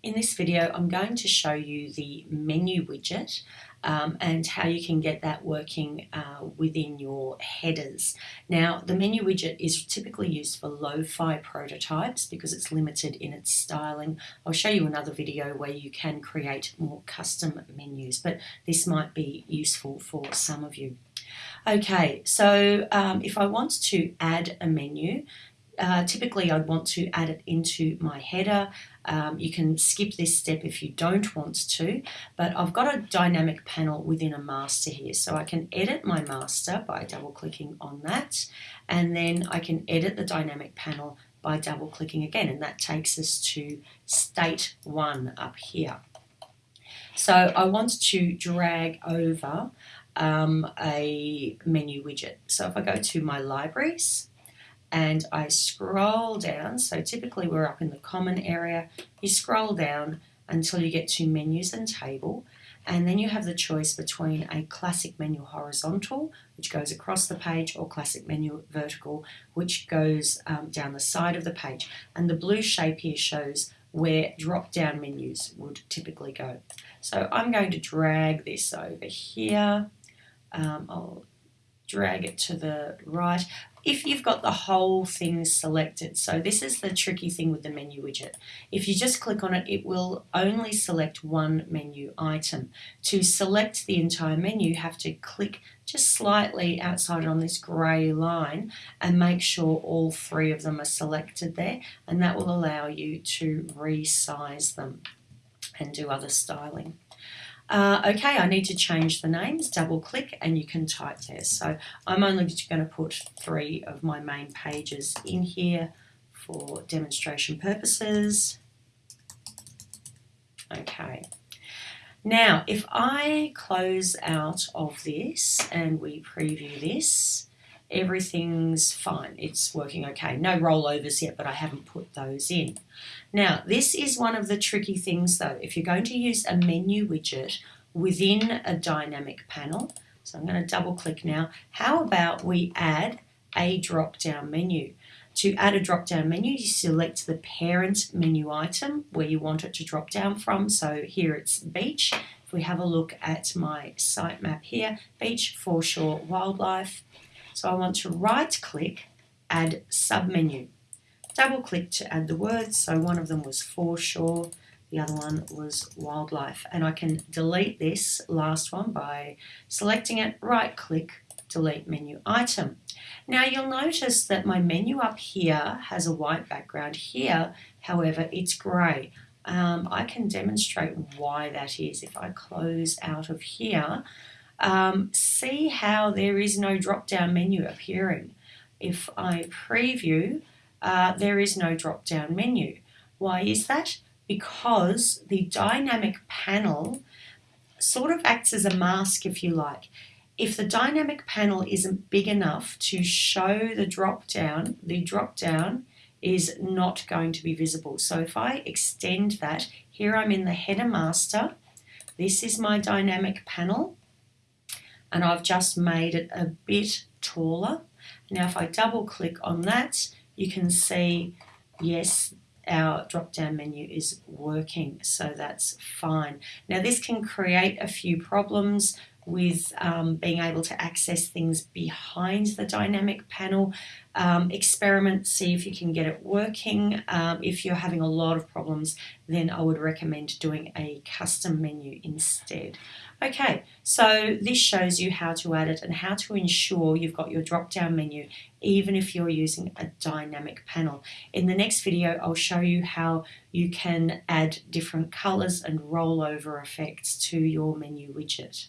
In this video I'm going to show you the menu widget um, and how you can get that working uh, within your headers. Now the menu widget is typically used for lo-fi prototypes because it's limited in its styling. I'll show you another video where you can create more custom menus but this might be useful for some of you. Okay, so um, if I want to add a menu, uh, typically I'd want to add it into my header. Um, you can skip this step if you don't want to, but I've got a dynamic panel within a master here. So I can edit my master by double clicking on that, and then I can edit the dynamic panel by double clicking again, and that takes us to state one up here. So I want to drag over um, a menu widget. So if I go to my libraries, and I scroll down. So typically we're up in the common area. You scroll down until you get to menus and table and then you have the choice between a classic menu horizontal which goes across the page or classic menu vertical which goes um, down the side of the page and the blue shape here shows where drop down menus would typically go. So I'm going to drag this over here. Um, I'll drag mm. it to the right if you've got the whole thing selected. So this is the tricky thing with the menu widget. If you just click on it, it will only select one menu item. To select the entire menu, you have to click just slightly outside on this grey line and make sure all three of them are selected there and that will allow you to resize them and do other styling. Uh, okay, I need to change the names, double click and you can type there. So I'm only going to put three of my main pages in here for demonstration purposes. Okay. Now, if I close out of this and we preview this, everything's fine. It's working okay. No rollovers yet, but I haven't put those in. Now, this is one of the tricky things though. If you're going to use a menu widget within a dynamic panel, so I'm going to double click now, how about we add a drop down menu? To add a drop down menu, you select the parent menu item where you want it to drop down from. So here it's beach. If we have a look at my sitemap here, beach, foreshore, wildlife, so I want to right click, add submenu. Double click to add the words. So one of them was foreshore, the other one was wildlife. And I can delete this last one by selecting it, right click, delete menu item. Now you'll notice that my menu up here has a white background. Here, however, it's grey. Um, I can demonstrate why that is. If I close out of here, um, see how there is no drop-down menu appearing. If I preview, uh, there is no drop-down menu. Why is that? Because the dynamic panel sort of acts as a mask, if you like. If the dynamic panel isn't big enough to show the drop-down, the drop-down is not going to be visible. So if I extend that, here I'm in the header master, this is my dynamic panel, and I've just made it a bit taller. Now if I double click on that, you can see, yes, our drop down menu is working, so that's fine. Now this can create a few problems with um, being able to access things behind the dynamic panel. Um, experiment, see if you can get it working. Um, if you're having a lot of problems, then I would recommend doing a custom menu instead. Okay, so this shows you how to add it and how to ensure you've got your drop-down menu even if you're using a dynamic panel. In the next video, I'll show you how you can add different colors and rollover effects to your menu widget.